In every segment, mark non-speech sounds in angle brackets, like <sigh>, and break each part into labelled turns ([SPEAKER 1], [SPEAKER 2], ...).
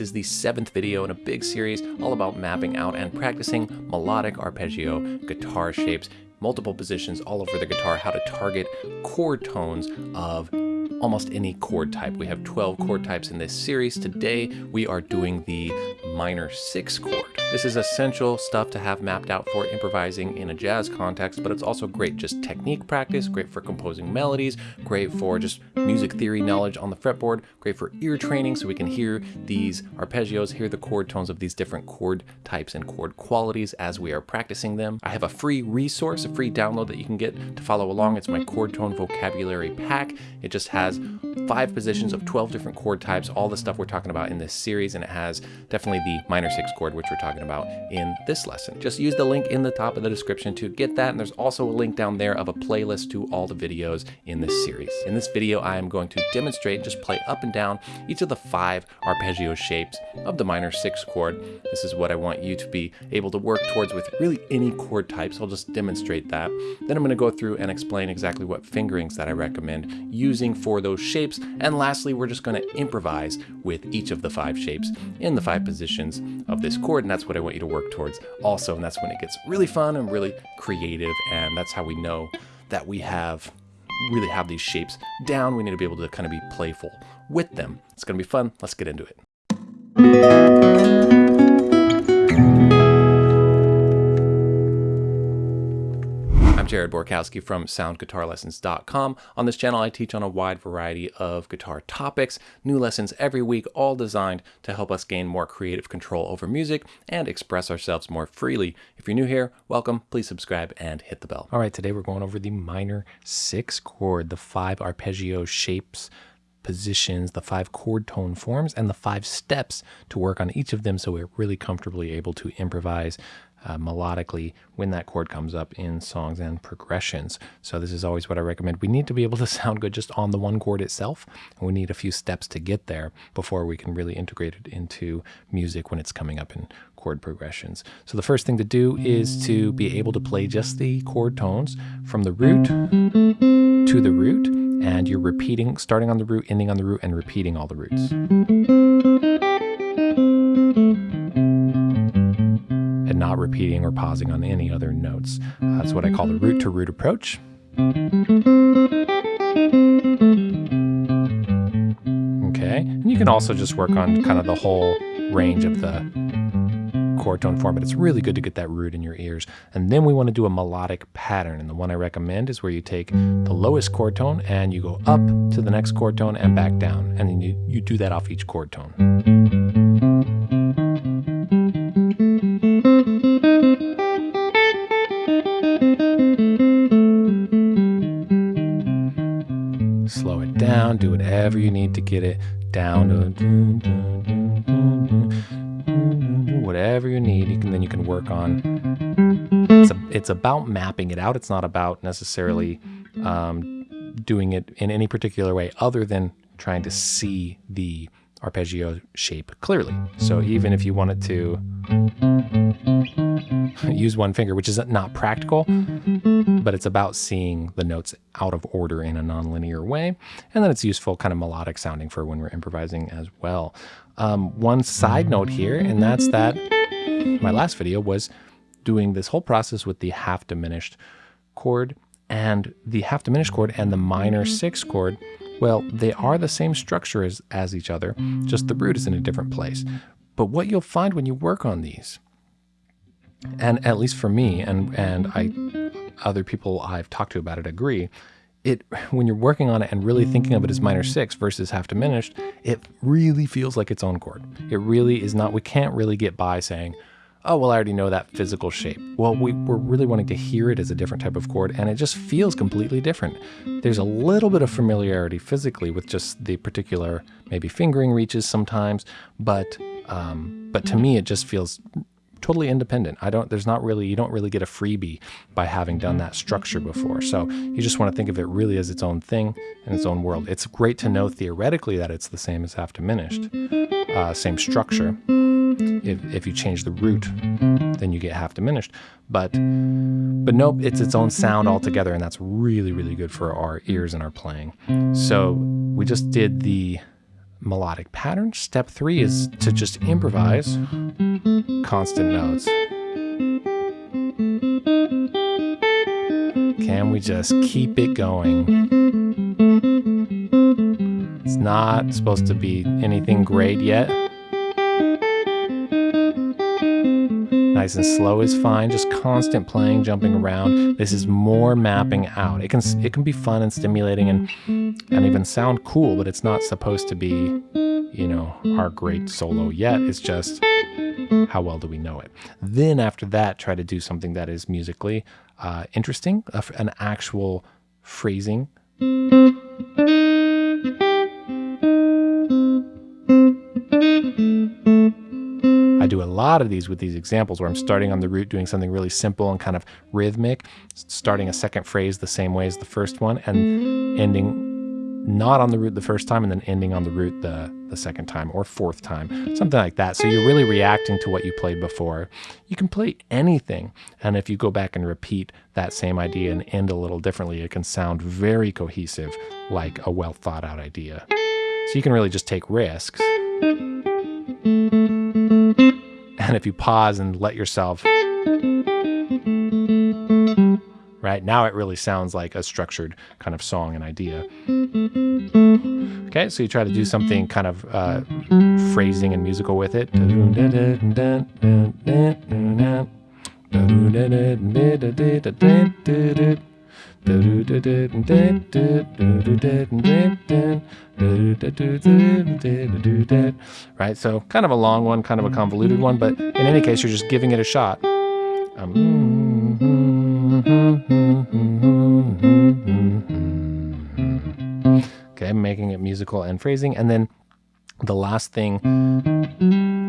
[SPEAKER 1] This is the seventh video in a big series all about mapping out and practicing melodic arpeggio guitar shapes, multiple positions all over the guitar, how to target chord tones of almost any chord type. We have 12 chord types in this series. Today we are doing the minor six chord. This is essential stuff to have mapped out for improvising in a jazz context, but it's also great just technique practice, great for composing melodies, great for just music theory knowledge on the fretboard, great for ear training so we can hear these arpeggios, hear the chord tones of these different chord types and chord qualities as we are practicing them. I have a free resource, a free download that you can get to follow along. It's my chord tone vocabulary pack. It just has five positions of 12 different chord types, all the stuff we're talking about in this series, and it has definitely the minor six chord, which we're talking talking about in this lesson. Just use the link in the top of the description to get that, and there's also a link down there of a playlist to all the videos in this series. In this video, I am going to demonstrate, just play up and down each of the five arpeggio shapes of the minor six chord. This is what I want you to be able to work towards with really any chord types. I'll just demonstrate that. Then I'm going to go through and explain exactly what fingerings that I recommend using for those shapes. And lastly, we're just going to improvise with each of the five shapes in the five positions of this chord. And that's what I want you to work towards also. And that's when it gets really fun and really creative. And that's how we know that we have really have these shapes down. We need to be able to kind of be playful with them. It's going to be fun. Let's get into it. Jared Borkowski from soundguitarlessons.com. On this channel, I teach on a wide variety of guitar topics, new lessons every week, all designed to help us gain more creative control over music and express ourselves more freely. If you're new here, welcome. Please subscribe and hit the bell. All right, today we're going over the minor six chord, the five arpeggio shapes positions, the five chord tone forms, and the five steps to work on each of them so we're really comfortably able to improvise uh, melodically when that chord comes up in songs and progressions. So this is always what I recommend. We need to be able to <laughs> sound good just on the one chord itself, and we need a few steps to get there before we can really integrate it into music when it's coming up in chord progressions. So the first thing to do is to be able to play just the chord tones from the root to the root, and you're repeating, starting on the root, ending on the root, and repeating all the roots. Repeating or pausing on any other notes. That's what I call the root to root approach. Okay, and you can also just work on kind of the whole range of the chord tone form, but it's really good to get that root in your ears. And then we want to do a melodic pattern. And the one I recommend is where you take the lowest chord tone and you go up to the next chord tone and back down. And then you, you do that off each chord tone. Down, do whatever you need to get it down. Whatever you need, you can then you can work on. It's, a, it's about mapping it out. It's not about necessarily um, doing it in any particular way other than trying to see the arpeggio shape clearly. So even if you wanted to <laughs> use one finger, which is not practical, but it's about seeing the notes out of order in a nonlinear way. And then it's useful kind of melodic sounding for when we're improvising as well. Um, one side note here, and that's that my last video was doing this whole process with the half diminished chord and the half diminished chord and the minor six chord well, they are the same structure as, as each other, just the root is in a different place. But what you'll find when you work on these, and at least for me, and, and I, other people I've talked to about it agree, it when you're working on it and really thinking of it as minor six versus half diminished, it really feels like its own chord. It really is not, we can't really get by saying, oh, well, I already know that physical shape. Well, we, we're really wanting to hear it as a different type of chord, and it just feels completely different. There's a little bit of familiarity physically with just the particular, maybe fingering reaches sometimes, but um, but to me, it just feels totally independent. I don't, there's not really, you don't really get a freebie by having done that structure before. So you just want to think of it really as its own thing and its own world. It's great to know theoretically that it's the same as half diminished, uh, same structure. If, if you change the root, then you get half diminished. But, but nope, it's its own sound altogether, and that's really, really good for our ears and our playing. So we just did the melodic pattern. Step three is to just improvise constant notes. Can we just keep it going? It's not supposed to be anything great yet. Nice and slow is fine, just constant playing, jumping around. This is more mapping out. It can it can be fun and stimulating and and even sound cool, but it's not supposed to be, you know, our great solo yet. It's just how well do we know it? Then after that, try to do something that is musically uh, interesting, an actual phrasing. Lot of these with these examples where I'm starting on the root, doing something really simple and kind of rhythmic, starting a second phrase the same way as the first one, and ending not on the root the first time and then ending on the root the, the second time or fourth time, something like that. So you're really reacting to what you played before. You can play anything. And if you go back and repeat that same idea and end a little differently, it can sound very cohesive, like a well thought out idea. So you can really just take risks. And <laughs> if you pause and let yourself right? Now it really sounds like a structured kind of song and idea. Okay, so you try to do something kind of uh, phrasing and musical with it. Right, so kind of a long one, kind of a convoluted one, but in any case, you're just giving it a shot. Um, Okay, making it musical and phrasing. And then the last thing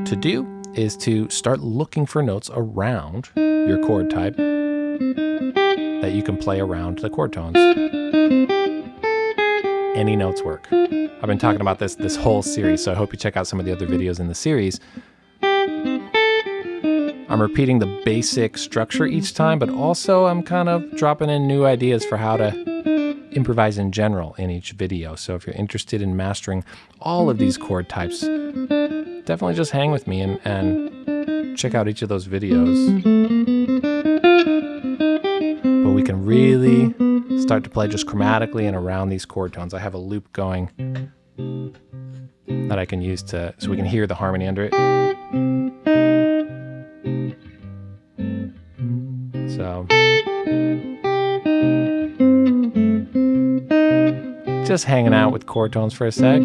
[SPEAKER 1] to do is to start looking for notes around your chord type that you can play around the chord tones. Any notes work. I've been talking about this this whole series, so I hope you check out some of the other videos in the series. I'm repeating the basic structure each time, but also I'm kind of dropping in new ideas for how to improvise in general in each video. So if you're interested in mastering all of these chord types, definitely just hang with me and, and check out each of those videos. Can really start to play just chromatically and around these chord tones. I have a loop going that I can use to so we can hear the harmony under it. So just hanging out with chord tones for a sec.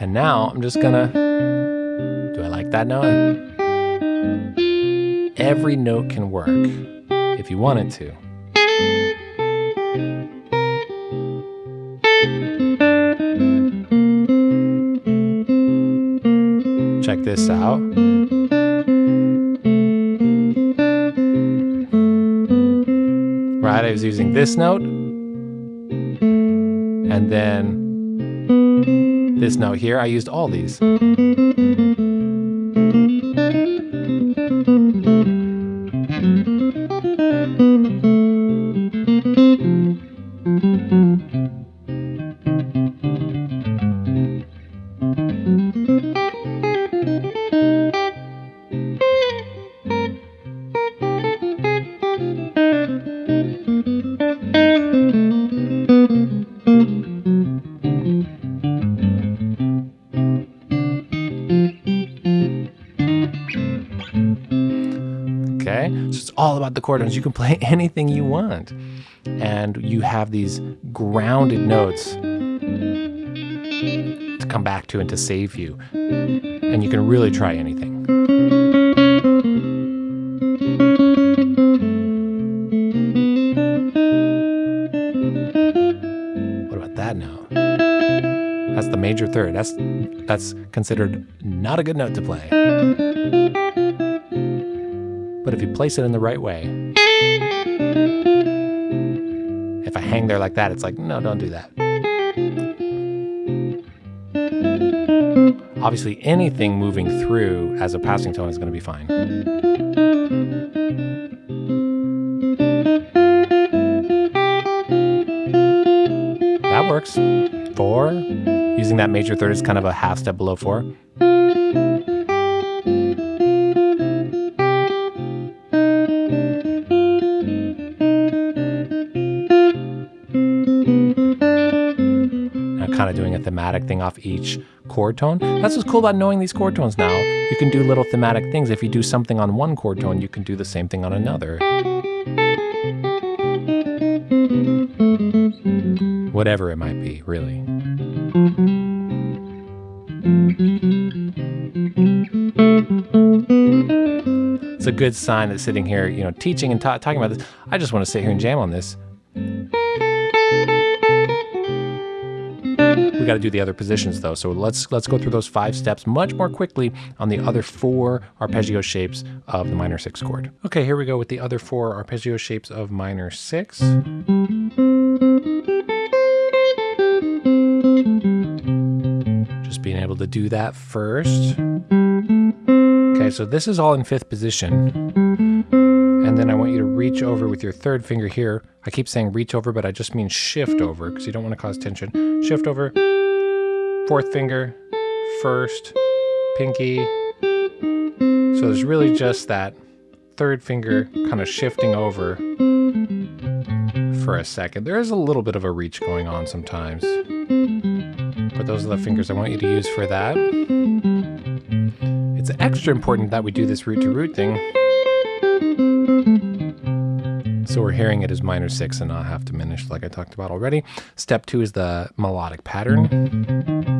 [SPEAKER 1] And now I'm just gonna, do I like that note? Every note can work if you want it to. check this out. Right, I was using this note, and then this note here, I used all these. All about the chord tones. You can play <laughs> anything you mm-hmm. want. And you have these grounded notes to come back to and to save you. And you can really try anything. What about that note? That's the major third. That's that's considered not a good note to play. If you place it in the right way, if I hang there like that, it's like, no, don't do that. Obviously, anything moving through as a passing tone is going to be fine. That works. Four. Using that major third is kind of a half step below four. Thematic thing off each chord tone. That's what's cool about knowing these chord tones now. You can do little thematic things. If you do something on one chord tone, you can do the same thing on another. Whatever it might be, really. It's a good sign that sitting here, you know, teaching and ta talking about this, I just want to sit here and jam on this. Got to do the other positions though. So let's let's go through those five steps much more quickly on the other four arpeggio shapes of the minor six chord. Okay, here we go with the other four arpeggio shapes of minor six. Just being able to do that first. Okay, so this is all in fifth position. And then I want you to reach over with your third finger here. I keep saying reach over, but I just mean shift over because you don't want to cause tension. Shift over, fourth finger, first, pinky. So there's really just that third finger kind of shifting over for a second. There is a little bit of a reach going on sometimes. But those are the fingers I want you to use for that. It's extra important that we do this root to root thing so we're hearing it as minor six and not half diminished like I talked about already. Step two is the melodic pattern.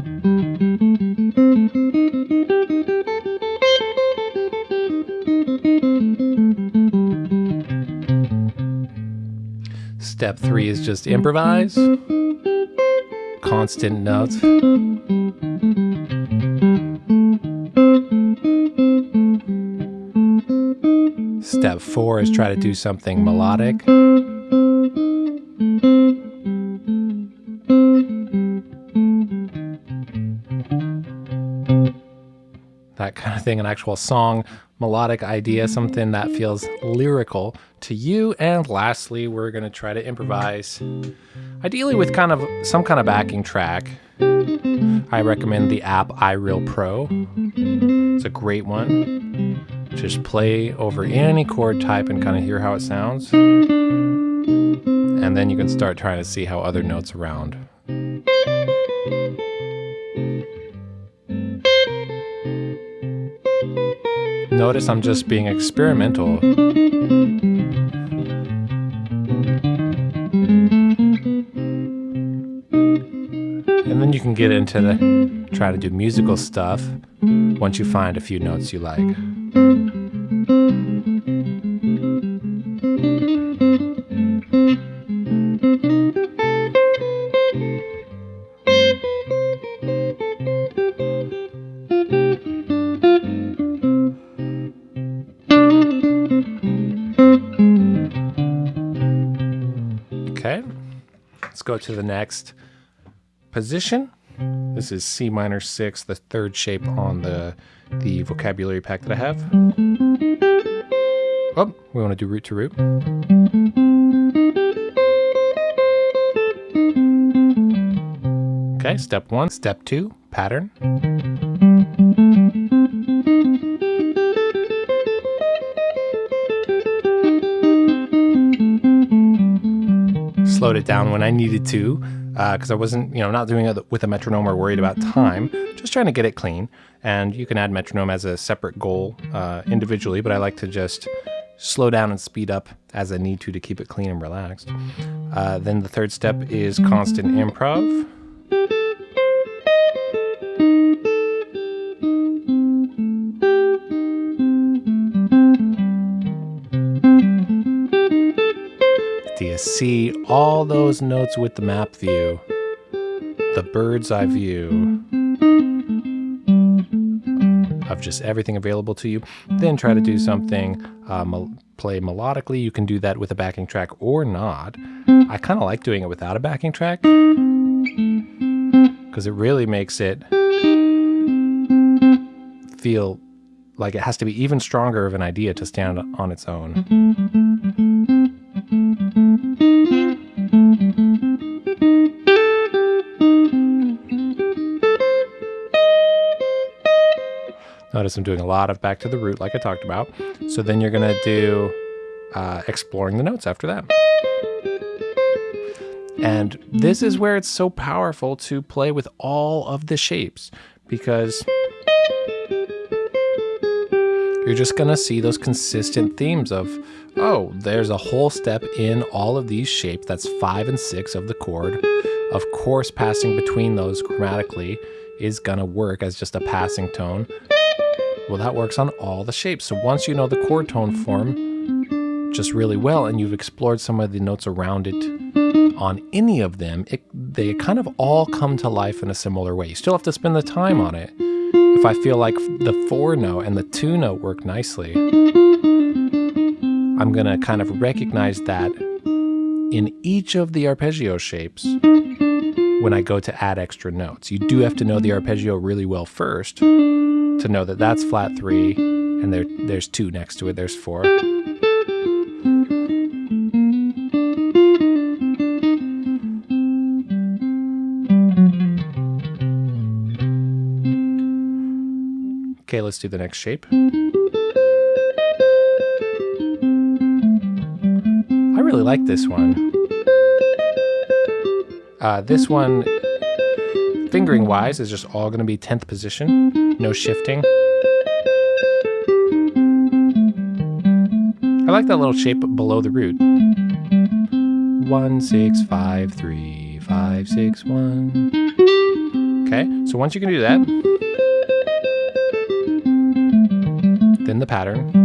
[SPEAKER 1] Step three is just improvise. Constant notes. Step four is try to do something melodic. Thing, an actual song, melodic idea, something that feels lyrical to you. And lastly, we're going to try to improvise, ideally with kind of some kind of backing track. I recommend the app iReal Pro. It's a great one. Just play over any chord type and kind of hear how it sounds. And then you can start trying to see how other notes around. Notice I'm just being experimental. And then you can get into the try to do musical stuff once you find a few notes you like. To the next position. This is C minor 6, the third shape on the, the vocabulary pack that I have. Oh, we want to do root to root. Okay, step one. Step two, pattern. It down when I needed to because uh, I wasn't, you know, not doing it with a metronome or worried about time, just trying to get it clean. And you can add metronome as a separate goal uh, individually, but I like to just slow down and speed up as I need to to keep it clean and relaxed. Uh, then the third step is constant improv. See all those notes with the map view? The bird's eye view of just everything available to you. Then try to do something, uh, play melodically. You can do that with a backing track or not. I kind of like doing it without a backing track because it really makes it feel like it has to be even stronger of an idea to stand on its own. Notice I'm doing a lot of back to the root like I talked about. So then you're gonna do uh, exploring the notes after that. And this is where it's so powerful to play with all of the shapes because you're just gonna see those consistent themes of, oh, there's a whole step in all of these shapes. That's five and six of the chord. Of course, passing between those chromatically is gonna work as just a passing tone. Well, that works on all the shapes. So once you know the chord tone form just really well and you've explored some of the notes around it on any of them, it, they kind of all come to life in a similar way. You still have to spend the time on it. If I feel like the four note and the two note work nicely, I'm gonna kind of recognize that in each of the arpeggio shapes when I go to add extra notes. You do have to know the arpeggio really well first to know that that's flat three and there, there's two next to it, there's four. Okay, let's do the next shape. I really like this one. Uh, this one, fingering mm-hmm. wise, is just all going to be 10th position, no shifting. I like that little shape below the root. One, six, five, three, five, six, one. Okay, so once you can do that, then the pattern.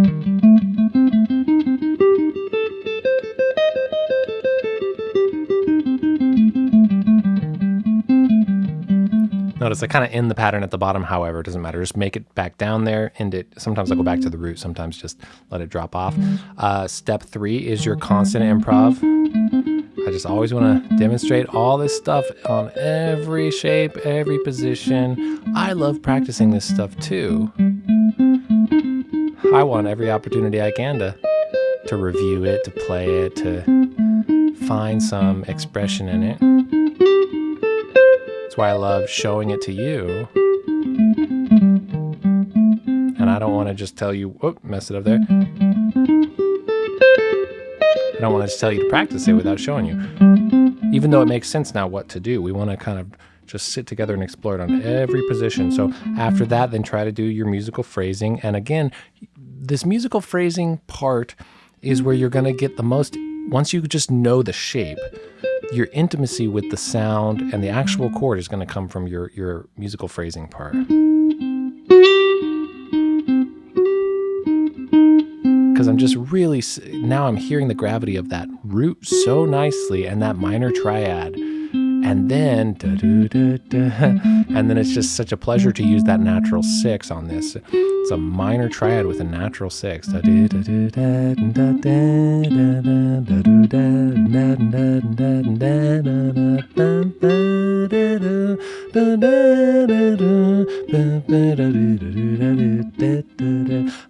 [SPEAKER 1] Notice I kind of end the pattern at the bottom, however, it doesn't matter. Just make it back down there, end it. Sometimes I go back to the root, sometimes just let it drop off. Uh, step three is your constant improv. I just always want to demonstrate all this stuff on every shape, every position. I love practicing this stuff too. I want every opportunity I can to to review it, to play it, to find some expression in it. That's why I love showing it to you. And I don't want to just tell you, whoop, mess it up there. I don't want to just tell you to practice it without showing you. Even though it makes sense now what to do, we want to kind of just sit together and explore it on every position. So after that, then try to do your musical phrasing. And again, this musical phrasing part is where you're going to get the most, once you just know the shape, your intimacy with the sound and the actual chord is going to come from your, your musical phrasing part. Because I'm just really, now I'm hearing the gravity of that root so nicely and that minor triad and then da, da, da, and then it's just such a pleasure to use that natural six on this it's a minor triad with a natural six I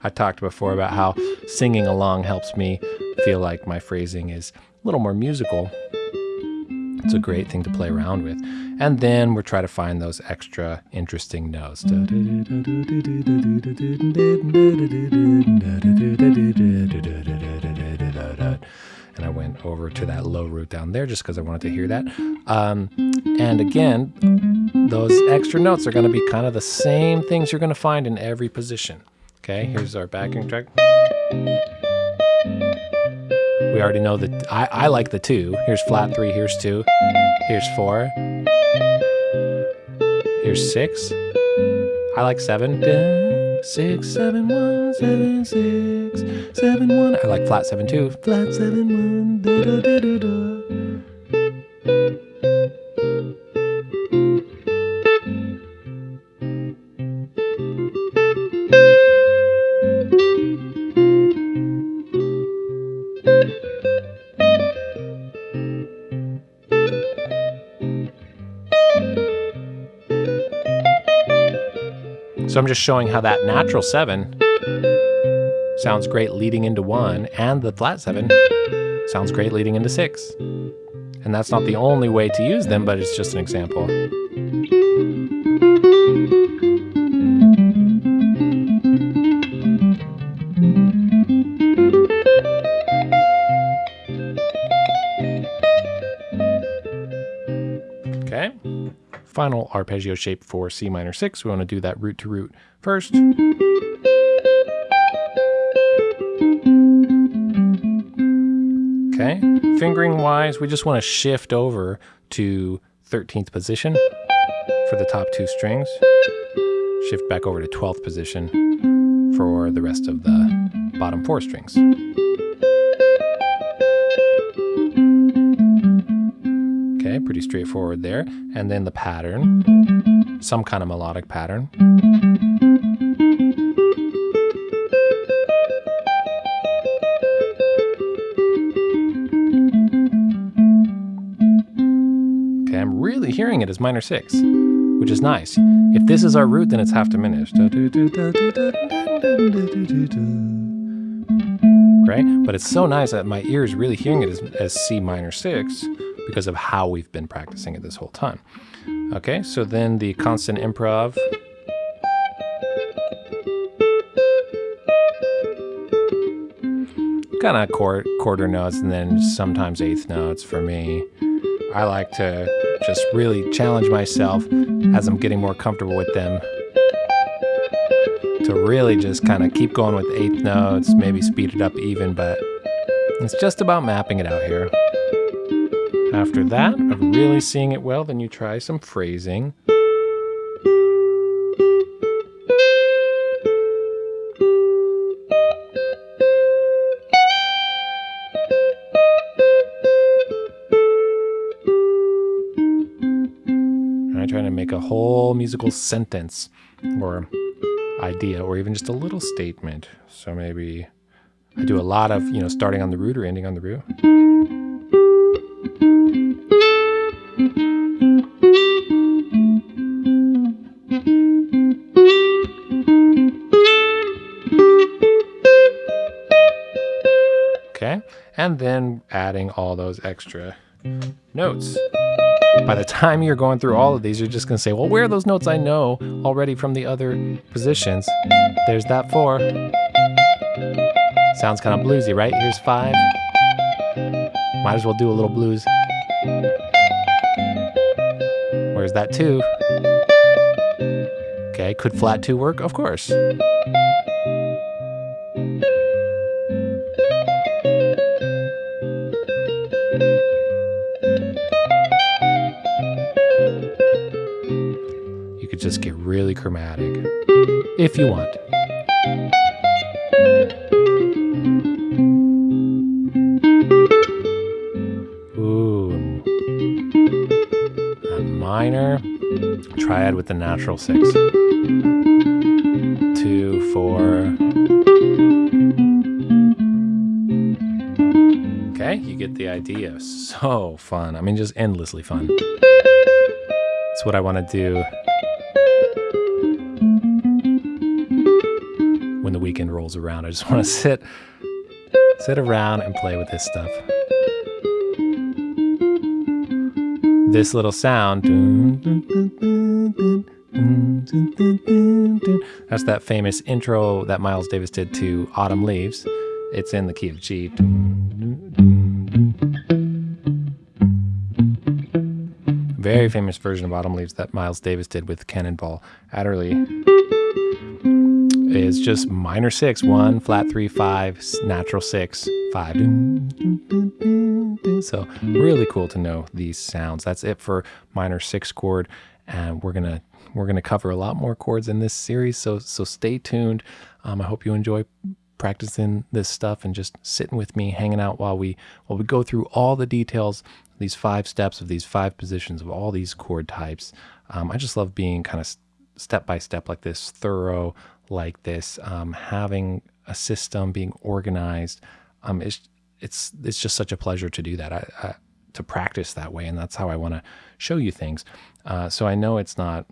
[SPEAKER 1] talked before about how singing along helps me feel like my phrasing is a little more musical it's a great thing to play around with. And then we're trying to find those extra interesting notes. And I went over to that low root down there just because I wanted to hear that. Um, and again, those extra notes are going to be kind of the same things you're going to find in every position. Okay, here's our backing track. We already know that I, I like the two. Here's flat three, here's two, here's four, here's six. I like seven. Six, seven, one, seven, six, seven, one. I like flat seven two. Flat seven, one. Da, da, da, da, da. So I'm just showing how that natural seven sounds great leading into one, and the flat seven sounds great leading into six. And that's not the only way to use them, but it's just an example. Final arpeggio shape for C minor 6. We want to do that root to root first. Okay, fingering wise, we just want to shift over to 13th position for the top two strings. Shift back over to 12th position for the rest of the bottom four strings. Okay, pretty straightforward there. And then the pattern, some kind of melodic pattern. Okay, I'm really hearing it as minor six, which is nice. If this is our root, then it's half diminished. Right? But it's so nice that my ear is really hearing it as, as C minor six because of how we've been practicing it this whole time. Okay, so then the constant improv. Kind of quarter, quarter notes and then sometimes eighth notes for me. I like to just really challenge myself as I'm getting more comfortable with them to really just kind of keep going with eighth notes, maybe speed it up even, but it's just about mapping it out here. After that, of really seeing it well, then you try some phrasing. I trying to make a whole musical sentence or idea or even just a little statement. So maybe I do a lot of, you know, starting on the root or ending on the root. Okay, and then adding all those extra notes. By the time you're going through all of these, you're just going to say, well, where are those notes I know already from the other positions? There's that four. Sounds kind of bluesy, right? Here's five. Might as well do a little blues. Where's that two? Okay, could flat two work? Of course. You could just get really chromatic if you want. Triad with the natural six. Two, four. Okay, you get the idea. So fun. I mean, just endlessly fun. That's what I want to do when the weekend rolls around. I just want to <laughs> sit sit around and play with this stuff. This little sound. That's that famous intro that Miles Davis did to Autumn Leaves. It's in the key of G. Very famous version of Autumn Leaves that Miles Davis did with Cannonball Adderley is just minor six, one, flat three, five, natural six, five. So really cool to know these sounds. That's it for minor six chord, and we're gonna we're gonna cover a lot more chords in this series. So so stay tuned. Um, I hope you enjoy practicing this stuff and just sitting with me, hanging out while we while we go through all the details, these five steps of these five positions of all these chord types. Um, I just love being kind of step by step like this, thorough like this, um, having a system, being organized. Um, it's it's it's just such a pleasure to do that. I, I, to practice that way, and that's how I want to show you things. Uh, so I know it's not.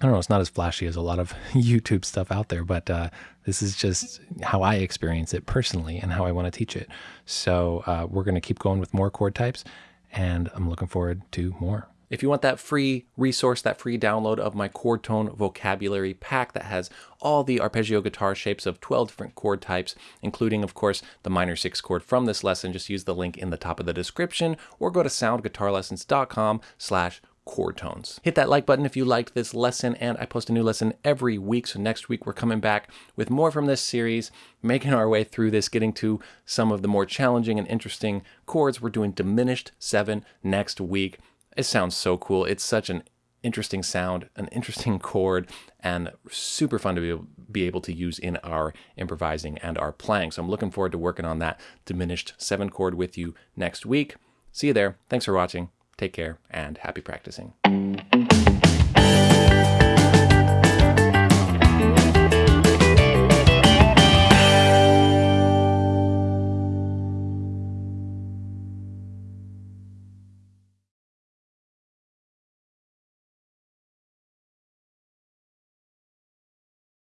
[SPEAKER 1] I don't know. It's not as flashy as a lot of <laughs> YouTube stuff out there, but uh, this is just how I experience it personally and how I want to teach it. So uh, we're going to keep going with more chord types, and I'm looking forward to more. If you want that free resource, that free download of my chord tone vocabulary pack that has all the arpeggio guitar shapes of 12 different chord types, including, of course, the minor six chord from this lesson, just use the link in the top of the description or go to soundguitarlessons.com slash chord tones. Hit that like button if you liked this lesson, and I post a new lesson every week. So next week we're coming back with more from this series, making our way through this, getting to some of the more challenging and interesting chords. We're doing diminished seven next week. It sounds so cool. It's such an interesting sound, an interesting chord, and super fun to be, be able to use in our improvising and our playing. So I'm looking forward to working on that diminished seven chord with you next week. See you there. Thanks for watching. Take care and happy practicing.